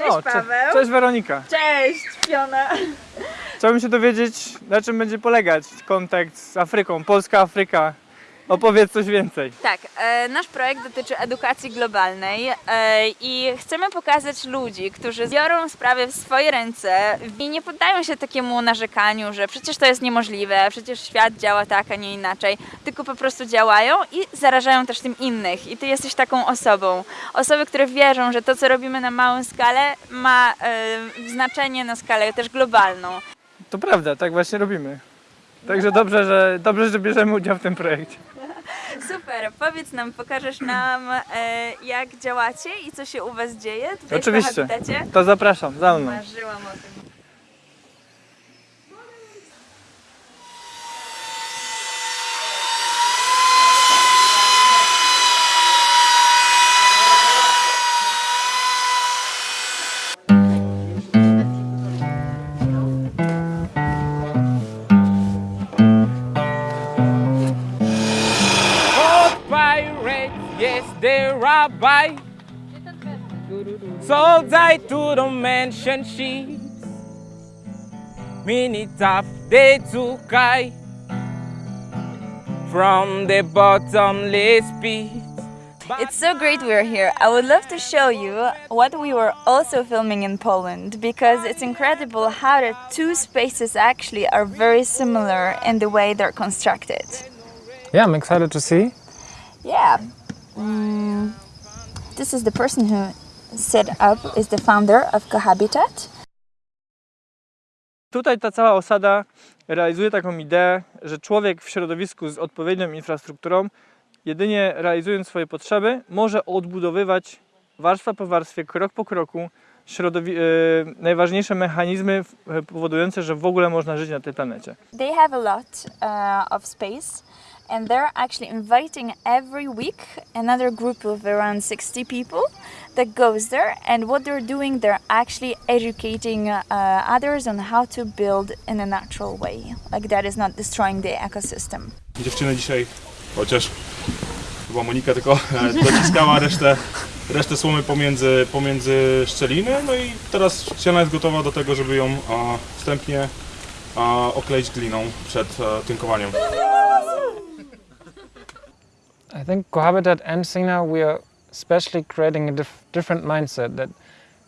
Cześć O, Paweł. Cześć Weronika. Cześć Fiona. Chciałbym się dowiedzieć, na czym będzie polegać kontakt z Afryką, Polska-Afryka. Opowiedz coś więcej. Tak, e, nasz projekt dotyczy edukacji globalnej e, i chcemy pokazać ludzi, którzy biorą sprawy w swoje ręce i nie poddają się takiemu narzekaniu, że przecież to jest niemożliwe, przecież świat działa tak, a nie inaczej, tylko po prostu działają i zarażają też tym innych. I ty jesteś taką osobą. Osoby, które wierzą, że to, co robimy na małą skalę, ma e, znaczenie na skalę też globalną. To prawda, tak właśnie robimy. Także dobrze, że, dobrze, że bierzemy udział w tym projekcie. Super, powiedz nam, pokażesz nam e, jak działacie i co się u Was dzieje tutaj Oczywiście. w Habitacie? To zapraszam, za mną. Marzyłam o tym. Yes, they're rabbi. So die to the mansion sheets. Mini top they took I from the bottomless pit. It's so great we're here. I would love to show you what we were also filming in Poland because it's incredible how the two spaces actually are very similar in the way they're constructed. Yeah, I'm excited to see. Yeah. Mm, this is the person who set up, is the founder of Cohabitat. Tutaj ta cała osada realizuje taką ideę, że człowiek w środowisku z odpowiednią infrastrukturą, jedynie realizując swoje potrzeby, może odbudowywać warstwa po warstwie, krok po kroku środowi- e, najważniejsze mechanizmy powodujące, że w ogóle można żyć na tej planecie. They have a lot uh, of space and they're actually inviting every week another group of around 60 people that goes there. And what they're doing they're actually educating uh, others on how to build in a natural way. Like that is not destroying the ecosystem. Dziewczyny dzisiaj, chociaż chyba Monika tylko e, dociskała resztę, resztę słomy pomiędzy, pomiędzy szczeliny, no i teraz ściana jest gotowa do tego, żeby ją e, wstępnie e, okleić gliną przed e, tynkowaniem. I think Cohabitat and Sina, we are especially creating a dif- different mindset that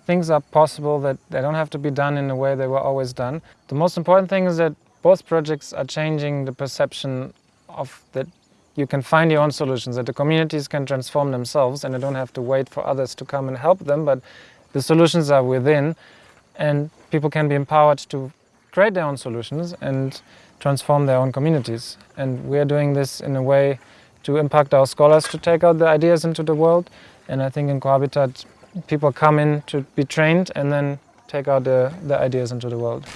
things are possible, that they don't have to be done in the way they were always done. The most important thing is that both projects are changing the perception of that you can find your own solutions, that the communities can transform themselves and they don't have to wait for others to come and help them, but the solutions are within and people can be empowered to create their own solutions and transform their own communities. And we're doing this in a way to impact our scholars to take out the ideas into the world. And I think in Cohabitat, people come in to be trained and then take out the, the ideas into the world.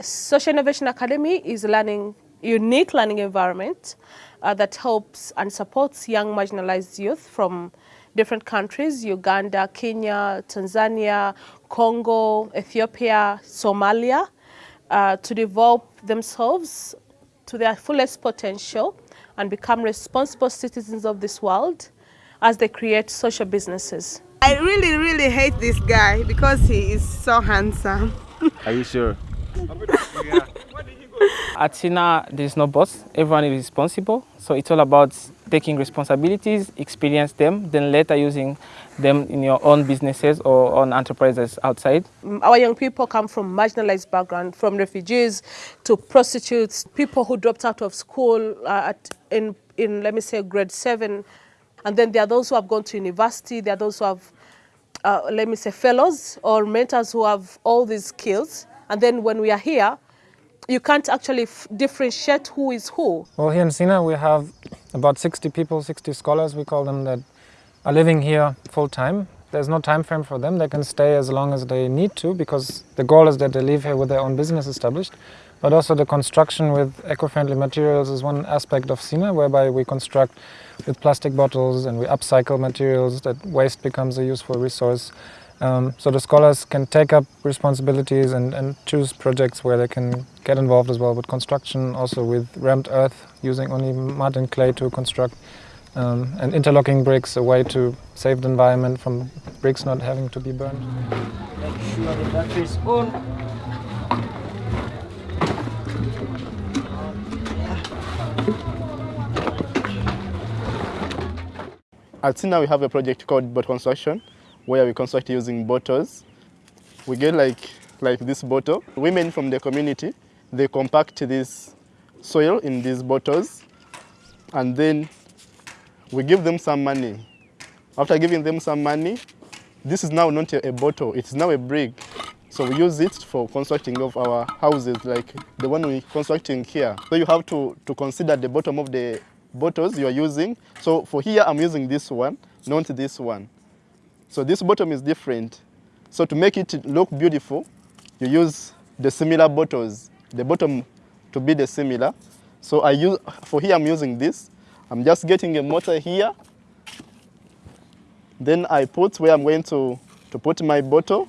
Social Innovation Academy is a learning, unique learning environment uh, that helps and supports young marginalized youth from different countries Uganda, Kenya, Tanzania, Congo, Ethiopia, Somalia uh, to develop themselves to their fullest potential and become responsible citizens of this world as they create social businesses. I really, really hate this guy because he is so handsome. Are you sure? At Sina, there's no boss. Everyone is responsible. So it's all about taking responsibilities, experience them, then later using them in your own businesses or on enterprises outside. Mm, Our young people come from marginalized background, from refugees to prostitutes, people who dropped out of school uh, at, in, in, let me say, grade seven. And then there are those who have gone to university, there are those who have, uh, let me say, fellows or mentors who have all these skills. And then when we are here, you can't actually f- differentiate who is who. Well, here in Sina, we have about 60 people, 60 scholars, we call them, that are living here full time. There's no time frame for them. They can stay as long as they need to because the goal is that they live here with their own business established. But also the construction with eco-friendly materials is one aspect of Sina, whereby we construct with plastic bottles and we upcycle materials that waste becomes a useful resource. Um, so the scholars can take up responsibilities and, and choose projects where they can get involved as well with construction, also with rammed earth, using only mud and clay to construct, um, and interlocking bricks, a way to save the environment from bricks not having to be burned. At Sina, we have a project called boat construction, where we construct using bottles. We get like, like this bottle. Women from the community, they compact this soil in these bottles, and then we give them some money. After giving them some money, this is now not a, a bottle, it's now a brick. So we use it for constructing of our houses, like the one we're constructing here. So you have to, to consider the bottom of the bottles you are using. So for here, I'm using this one, not this one. So this bottom is different. So to make it look beautiful, you use the similar bottles, the bottom to be the similar. So I use, for here I'm using this. I'm just getting a mortar here. Then I put where I'm going to, to put my bottle.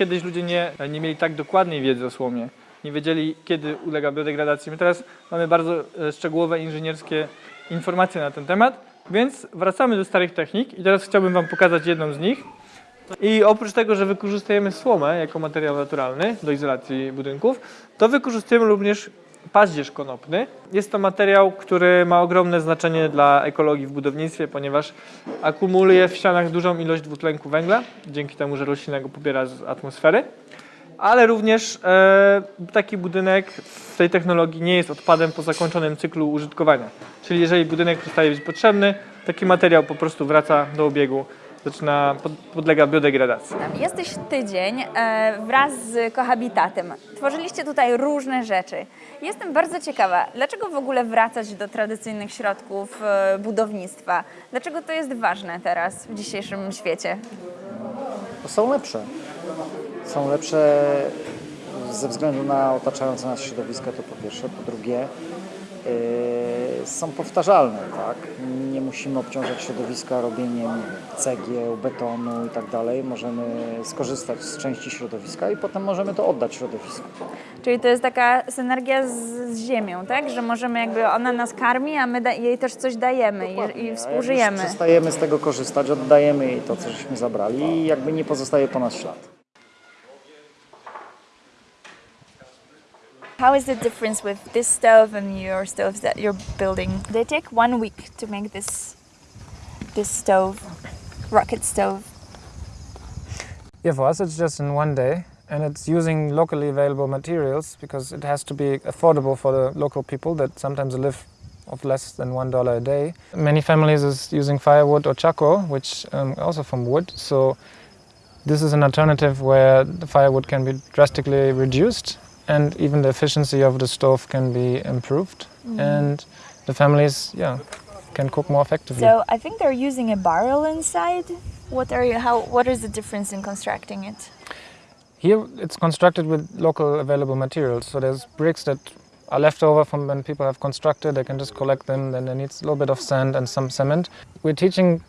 Kiedyś ludzie nie, nie mieli tak dokładnej wiedzy o słomie. Nie wiedzieli, kiedy ulega biodegradacji. My teraz mamy bardzo e, szczegółowe inżynierskie informacje na ten temat, więc wracamy do starych technik i teraz chciałbym Wam pokazać jedną z nich. I oprócz tego, że wykorzystujemy słomę jako materiał naturalny do izolacji budynków, to wykorzystujemy również paździerz konopny. Jest to materiał, który ma ogromne znaczenie dla ekologii w budownictwie, ponieważ akumuluje w ścianach dużą ilość dwutlenku węgla, dzięki temu, że roślina go pobiera z atmosfery. Ale również e, taki budynek w tej technologii nie jest odpadem po zakończonym cyklu użytkowania. Czyli jeżeli budynek przestaje być potrzebny, taki materiał po prostu wraca do obiegu, zaczyna, pod, podlega biodegradacji. Jesteś tydzień e, wraz z kohabitatem. Tworzyliście tutaj różne rzeczy. Jestem bardzo ciekawa, dlaczego w ogóle wracać do tradycyjnych środków e, budownictwa? Dlaczego to jest ważne teraz w dzisiejszym świecie? Bo są lepsze. Są lepsze ze względu na otaczające nas środowisko, to po pierwsze. Po drugie, yy, są powtarzalne, tak? Nie musimy obciążać środowiska robieniem cegieł, betonu i tak dalej. Możemy skorzystać z części środowiska i potem możemy to oddać środowisku. Czyli to jest taka synergia z, z ziemią, tak? Że możemy jakby, ona nas karmi, a my da, jej też coś dajemy i, i współżyjemy. przestajemy z tego korzystać, oddajemy jej to, co żeśmy zabrali i jakby nie pozostaje po nas ślad. How is the difference with this stove and your stoves that you're building? They take one week to make this this stove, rocket stove. Yeah, for us it's just in one day, and it's using locally available materials because it has to be affordable for the local people that sometimes live of less than one dollar a day. Many families is using firewood or charcoal, which um, also from wood. So this is an alternative where the firewood can be drastically reduced, and even the efficiency of the stove can be improved, mm-hmm. and the families, yeah, can cook more effectively. So I think they're using a barrel inside. What are you? How? What is the difference in constructing it? Here it's constructed with local available materials. So there's bricks that are left over from when people have constructed. They can just collect them. Then they need a little bit of sand and some cement. We're teaching,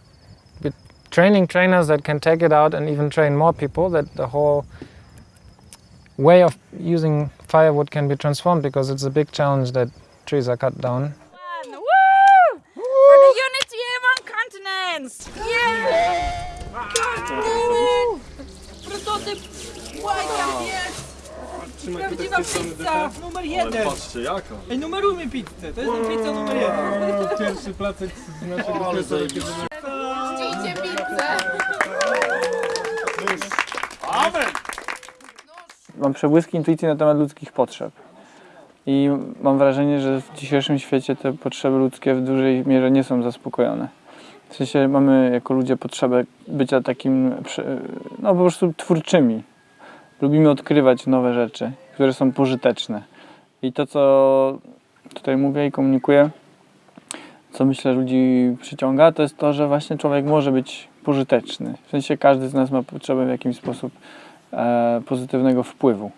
we're training trainers that can take it out and even train more people. That the whole way of using firewood can be transformed because it's a big challenge that trees are cut down. Woo! For the unity among continents! Prototyp White jest! Prawdziwa pizza numer jeden! Patrzcie, jaka. Ej, numerujmy pizzę, to jest pizza numer jeden. Pierwszy placek z naszego Mam przebłyski intuicji na temat ludzkich potrzeb. I mam wrażenie, że w dzisiejszym świecie te potrzeby ludzkie w dużej mierze nie są zaspokojone. W sensie mamy jako ludzie potrzebę bycia takim, no po prostu twórczymi. Lubimy odkrywać nowe rzeczy, które są pożyteczne. I to, co tutaj mówię i komunikuję, co myślę ludzi przyciąga, to jest to, że właśnie człowiek może być pożyteczny. W sensie każdy z nas ma potrzebę w jakiś sposób pozytywnego wpływu.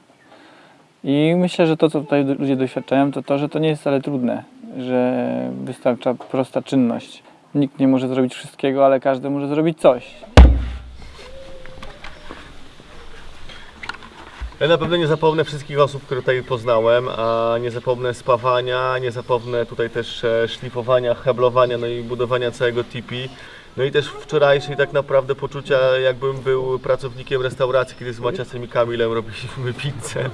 I myślę, że to, co tutaj ludzie doświadczają, to to, że to nie jest wcale trudne, że wystarcza prosta czynność. Nikt nie może zrobić wszystkiego, ale każdy może zrobić coś. Ja na pewno nie zapomnę wszystkich osób, które tutaj poznałem, a nie zapomnę spawania, nie zapomnę tutaj też e, szlifowania, heblowania, no i budowania całego tipi. No i też wczorajszej tak naprawdę poczucia, jakbym był pracownikiem restauracji, kiedy z Maciasem i Kamilem robiliśmy pizzę.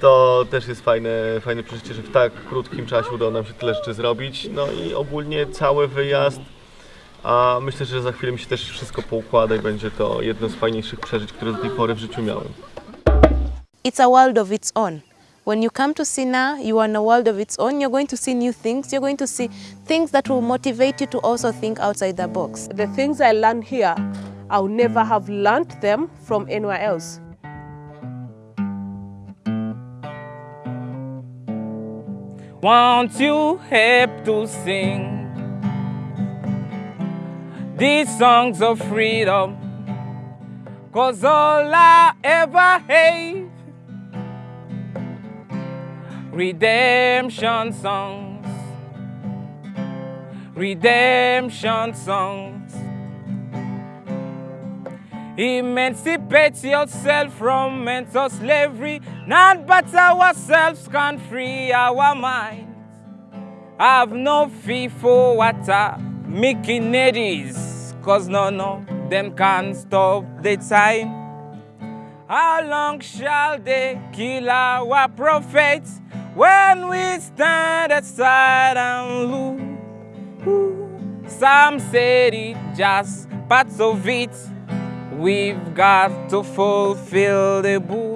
To też jest fajne, fajne przeżycie, że w tak krótkim czasie udało nam się tyle rzeczy zrobić. No i ogólnie cały wyjazd, a myślę, że za chwilę mi się też wszystko poukłada i będzie to jedno z fajniejszych przeżyć, które do tej pory w życiu miałem. it's a world of its own. When you come to Sina, you are in a world of its own. You're going to see new things. You're going to see things that will motivate you to also think outside the box. The things I learned here, I'll never have learned them from anywhere else. Won't you help to sing these songs of freedom? Cause all I ever hate redemption songs, redemption songs. Emancipate yourself from mental slavery. None but ourselves can free our minds. Have no fear for what are making is, cause none of them can stop the time. How long shall they kill our prophets when we stand aside and look? Some said it just parts of it. We've got to fulfill the book.